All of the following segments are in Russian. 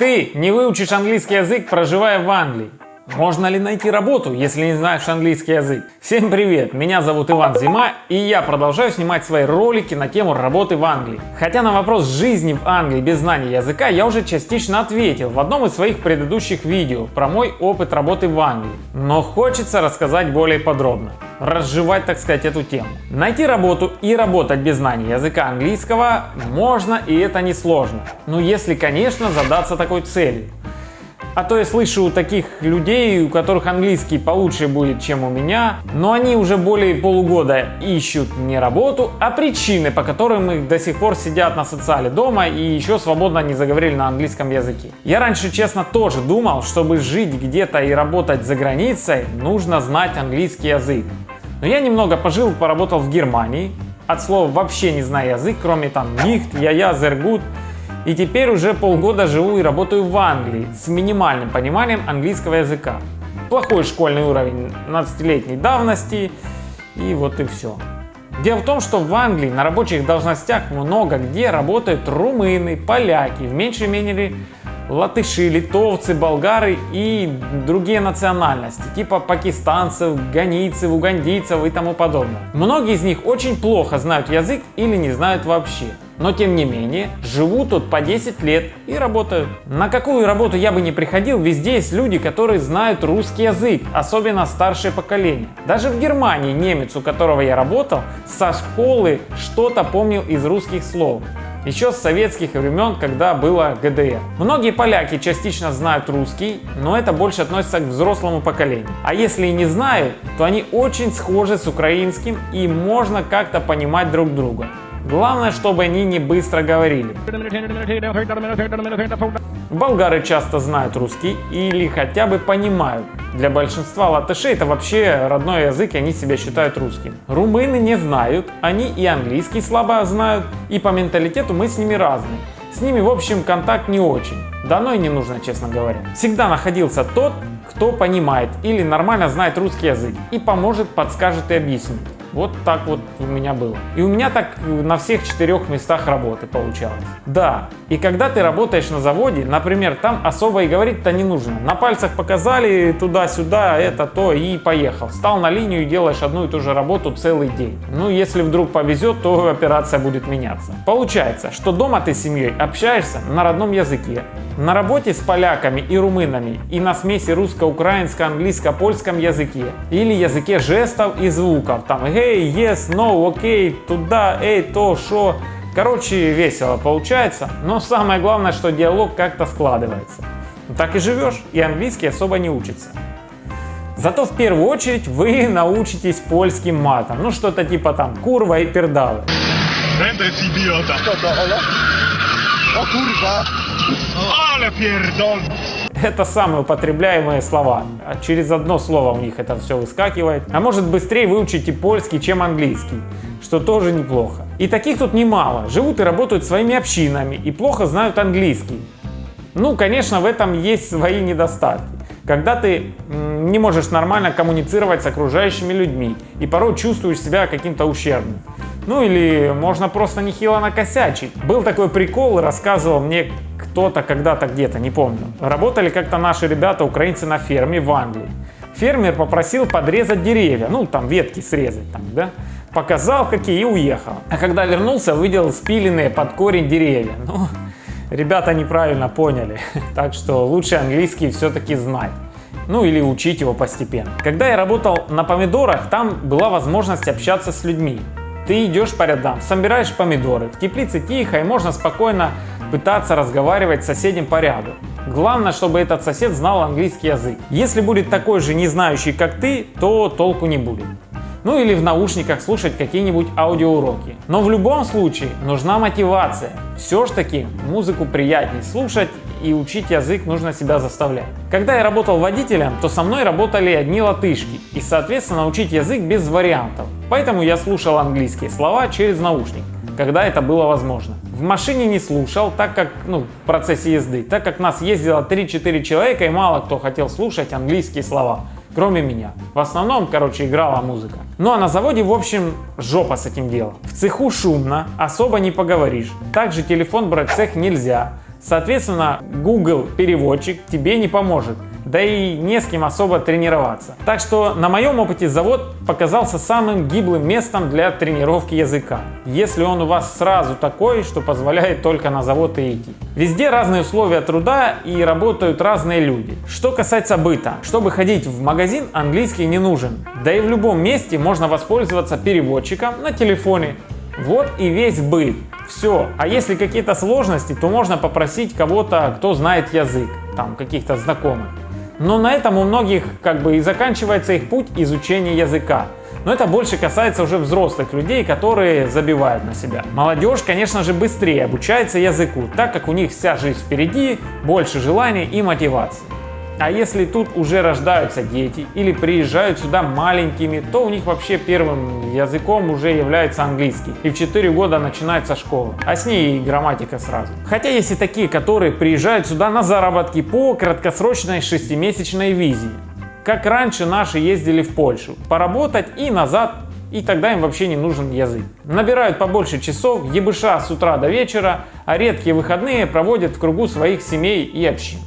Ты не выучишь английский язык, проживая в Англии. Можно ли найти работу, если не знаешь английский язык? Всем привет, меня зовут Иван Зима и я продолжаю снимать свои ролики на тему работы в Англии. Хотя на вопрос жизни в Англии без знания языка я уже частично ответил в одном из своих предыдущих видео про мой опыт работы в Англии. Но хочется рассказать более подробно, разжевать так сказать эту тему. Найти работу и работать без знания языка английского можно и это не сложно. Но если конечно задаться такой целью. А то я слышу у таких людей, у которых английский получше будет, чем у меня, но они уже более полугода ищут не работу, а причины, по которым их до сих пор сидят на социале дома и еще свободно не заговорили на английском языке. Я раньше, честно, тоже думал, чтобы жить где-то и работать за границей, нужно знать английский язык. Но я немного пожил, поработал в Германии, от слова вообще не знаю язык, кроме там нихт, я-я, зергут, и теперь уже полгода живу и работаю в Англии с минимальным пониманием английского языка. Плохой школьный уровень 12-летней давности и вот и все. Дело в том, что в Англии на рабочих должностях много где работают румыны, поляки, в меньшей мере латыши, литовцы, болгары и другие национальности, типа пакистанцев, ганийцев, угандийцев и тому подобное. Многие из них очень плохо знают язык или не знают вообще. Но тем не менее, живут тут по 10 лет и работают. На какую работу я бы не приходил, везде есть люди, которые знают русский язык, особенно старшее поколение. Даже в Германии немец, у которого я работал, со школы что-то помнил из русских слов еще с советских времен, когда было ГДР. Многие поляки частично знают русский, но это больше относится к взрослому поколению. А если и не знают, то они очень схожи с украинским и можно как-то понимать друг друга. Главное, чтобы они не быстро говорили. Болгары часто знают русский или хотя бы понимают. Для большинства латышей это вообще родной язык, и они себя считают русским. Румыны не знают, они и английский слабо знают, и по менталитету мы с ними разные. С ними, в общем, контакт не очень. Дано и не нужно, честно говоря. Всегда находился тот, кто понимает или нормально знает русский язык и поможет, подскажет и объяснит. Вот так вот у меня было. И у меня так на всех четырех местах работы получалось. Да, и когда ты работаешь на заводе, например, там особо и говорить-то не нужно. На пальцах показали туда-сюда, это, то и поехал. Встал на линию и делаешь одну и ту же работу целый день. Ну, если вдруг повезет, то операция будет меняться. Получается, что дома ты с семьей общаешься на родном языке, на работе с поляками и румынами и на смеси русско-украинско-английско-польском языке или языке жестов и звуков, там hey, yes, no, окей, okay, туда, эй, то, шо. Короче, весело получается, но самое главное, что диалог как-то складывается. Так и живешь, и английский особо не учится. Зато в первую очередь вы научитесь польским матом, ну что-то типа там курва и пердалы. О курва! Але пердон! Это самые употребляемые слова. А через одно слово у них это все выскакивает. А может быстрее выучите польский, чем английский, что тоже неплохо. И таких тут немало. Живут и работают своими общинами и плохо знают английский. Ну, конечно, в этом есть свои недостатки. Когда ты не можешь нормально коммуницировать с окружающими людьми и порой чувствуешь себя каким-то ущербным. Ну или можно просто нехило накосячить. Был такой прикол, рассказывал мне кто-то когда-то где-то, не помню. Работали как-то наши ребята, украинцы на ферме в Англии. Фермер попросил подрезать деревья, ну там ветки срезать, там, да. Показал какие и уехал. А когда вернулся, увидел спиленные под корень деревья. Ну, ребята неправильно поняли. Так что лучше английский все-таки знать ну или учить его постепенно. Когда я работал на помидорах, там была возможность общаться с людьми. Ты идешь по рядам, собираешь помидоры, в теплице тихо и можно спокойно пытаться разговаривать с соседем по ряду. Главное, чтобы этот сосед знал английский язык. Если будет такой же не знающий, как ты, то толку не будет. Ну или в наушниках слушать какие-нибудь аудиоуроки. Но в любом случае нужна мотивация. Все ж таки музыку приятнее слушать и учить язык нужно себя заставлять. Когда я работал водителем, то со мной работали одни латышки, и соответственно учить язык без вариантов. Поэтому я слушал английские слова через наушник, когда это было возможно. В машине не слушал, так как, ну, в процессе езды, так как нас ездило 3-4 человека и мало кто хотел слушать английские слова кроме меня. В основном, короче, играла музыка. Ну а на заводе, в общем, жопа с этим делом. В цеху шумно, особо не поговоришь. Также телефон брать в цех нельзя. Соответственно, Google переводчик тебе не поможет да и не с кем особо тренироваться. Так что на моем опыте завод показался самым гиблым местом для тренировки языка, если он у вас сразу такой, что позволяет только на завод и идти. Везде разные условия труда и работают разные люди. Что касается быта, чтобы ходить в магазин, английский не нужен. Да и в любом месте можно воспользоваться переводчиком на телефоне. Вот и весь быт. Все. А если какие-то сложности, то можно попросить кого-то, кто знает язык, там каких-то знакомых. Но на этом у многих как бы и заканчивается их путь изучения языка. Но это больше касается уже взрослых людей, которые забивают на себя. Молодежь, конечно же, быстрее обучается языку, так как у них вся жизнь впереди, больше желаний и мотивации. А если тут уже рождаются дети или приезжают сюда маленькими, то у них вообще первым языком уже является английский. И в 4 года начинается школа, а с ней и грамматика сразу. Хотя есть и такие, которые приезжают сюда на заработки по краткосрочной шестимесячной визе. Как раньше наши ездили в Польшу, поработать и назад и тогда им вообще не нужен язык. Набирают побольше часов, ебыша с утра до вечера, а редкие выходные проводят в кругу своих семей и общин.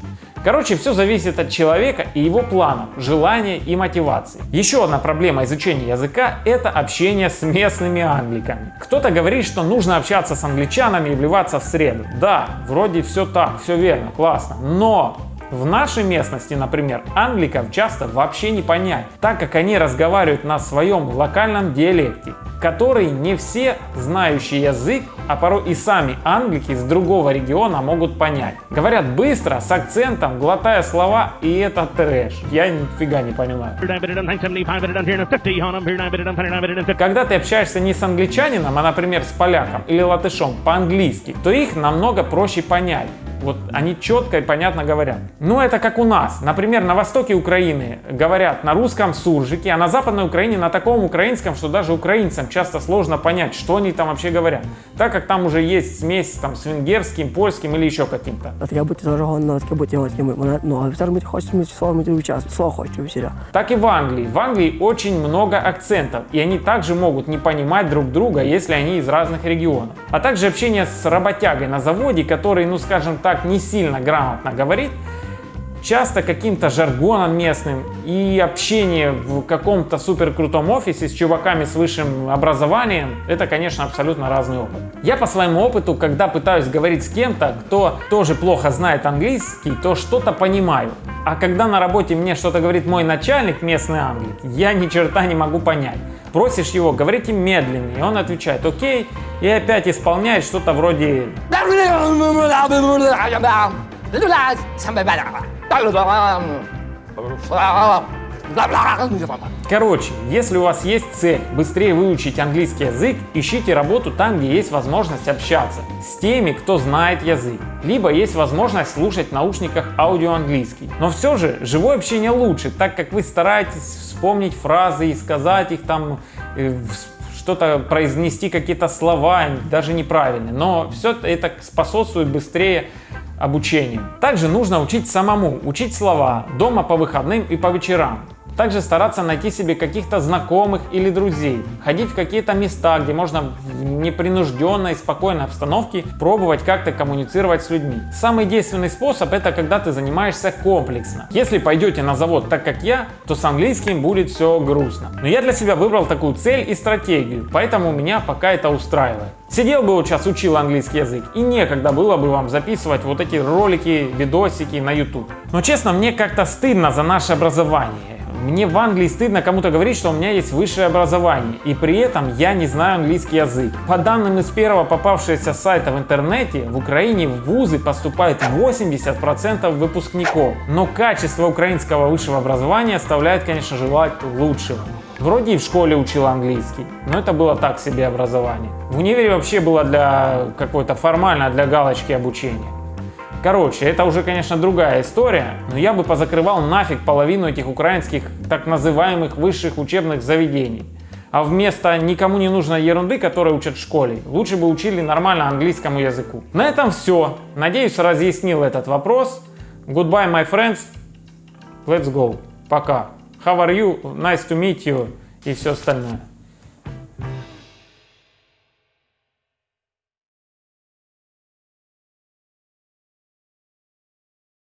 Короче, все зависит от человека и его планов, желания и мотивации. Еще одна проблема изучения языка – это общение с местными англиками. Кто-то говорит, что нужно общаться с англичанами и вливаться в среду. Да, вроде все так, все верно, классно. Но в нашей местности, например, англиков часто вообще не понять, так как они разговаривают на своем локальном диалекте, который не все знающие язык, а порой и сами англики из другого региона могут понять. Говорят быстро, с акцентом, глотая слова, и это трэш. Я нифига не понимаю. Когда ты общаешься не с англичанином, а, например, с поляком или латышом по-английски, то их намного проще понять. Вот они четко и понятно говорят. Ну, это как у нас. Например, на востоке Украины говорят на русском суржике, а на западной Украине на таком украинском, что даже украинцам часто сложно понять, что они там вообще говорят. Так как там уже есть смесь там, с венгерским, польским или еще каким-то. Таке бути зажигано, таке бути ось мене, ну, а офіцер мені хоче мені слово мені час, слово хочу всеря. Так и в Англии. В Англии очень много акцентов, и они также могут не понимать друг друга, если они из разных регионов. А также общение с работягой на заводе, который, ну скажем так, так не сильно грамотно говорит, часто каким-то жаргоном местным и общение в каком-то супер крутом офисе с чуваками с высшим образованием, это, конечно, абсолютно разный опыт. Я по своему опыту, когда пытаюсь говорить с кем-то, кто тоже плохо знает английский, то что-то понимаю. А когда на работе мне что-то говорит мой начальник, местный англик, я ни черта не могу понять. Просишь его, говорите медленнее, и он отвечает «Окей», и опять исполняет что-то вроде Короче, если у вас есть цель быстрее выучить английский язык, ищите работу там, где есть возможность общаться с теми, кто знает язык. Либо есть возможность слушать в наушниках аудио английский. Но все же живое общение лучше, так как вы стараетесь вспомнить фразы и сказать их там, э, что-то произнести какие-то слова, даже неправильные. Но все это способствует быстрее обучению. Также нужно учить самому, учить слова дома по выходным и по вечерам. Также стараться найти себе каких-то знакомых или друзей, ходить в какие-то места, где можно в непринужденной, спокойной обстановке пробовать как-то коммуницировать с людьми. Самый действенный способ это когда ты занимаешься комплексно. Если пойдете на завод так как я, то с английским будет все грустно. Но я для себя выбрал такую цель и стратегию, поэтому меня пока это устраивает. Сидел бы вот сейчас, учил английский язык, и некогда было бы вам записывать вот эти ролики, видосики на YouTube. Но честно, мне как-то стыдно за наше образование. Мне в Англии стыдно кому-то говорить, что у меня есть высшее образование, и при этом я не знаю английский язык. По данным из первого попавшегося сайта в интернете, в Украине в вузы поступает 80% выпускников. Но качество украинского высшего образования оставляет, конечно, желать лучшего. Вроде и в школе учил английский, но это было так себе образование. В универе вообще было для какой-то формально, для галочки обучения. Короче, это уже, конечно, другая история, но я бы позакрывал нафиг половину этих украинских так называемых высших учебных заведений. А вместо никому не нужной ерунды, которую учат в школе, лучше бы учили нормально английскому языку. На этом все. Надеюсь, разъяснил этот вопрос. Goodbye, my friends. Let's go. Пока. How are you? Nice to meet you. И все остальное.